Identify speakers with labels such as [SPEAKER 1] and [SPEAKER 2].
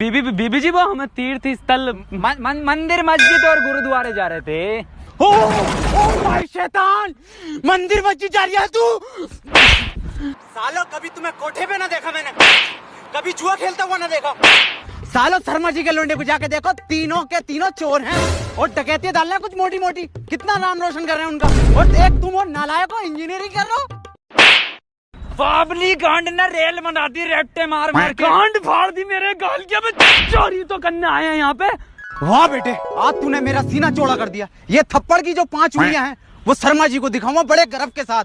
[SPEAKER 1] बीबी बीबी जी वो हम तीर्थ स्थल
[SPEAKER 2] मंदिर मस्जिद और गुरुद्वारे जा रहे थे
[SPEAKER 1] ओ, ओ भाई शैतान मंदिर मस्जिद जा रही है तू
[SPEAKER 3] सालो कभी तुम्हें कोठे पे ना देखा मैंने कभी जुआ खेलता हुआ ना देखा
[SPEAKER 1] सालो शर्मा जी के लुंडे को जाके देखो तीनों के तीनों चोर हैं और डकैती डालना कुछ मोटी मोटी कितना नाम रोशन कर रहे हैं उनका और एक तुम और नालायक हो इंजीनियरिंग कर रहे हो
[SPEAKER 2] बाबली गांड ने रेल मना दी रेपटे मार मार के
[SPEAKER 1] गांड फाड़ दी मेरे गाल के मैं चोरी तो करने आया यहाँ पे वाह बेटे आज तूने मेरा सीना चौड़ा कर दिया ये थप्पड़ की जो पांच उंगलियां हैं वो शर्मा जी को दिखाऊंगा बड़े गर्व के साथ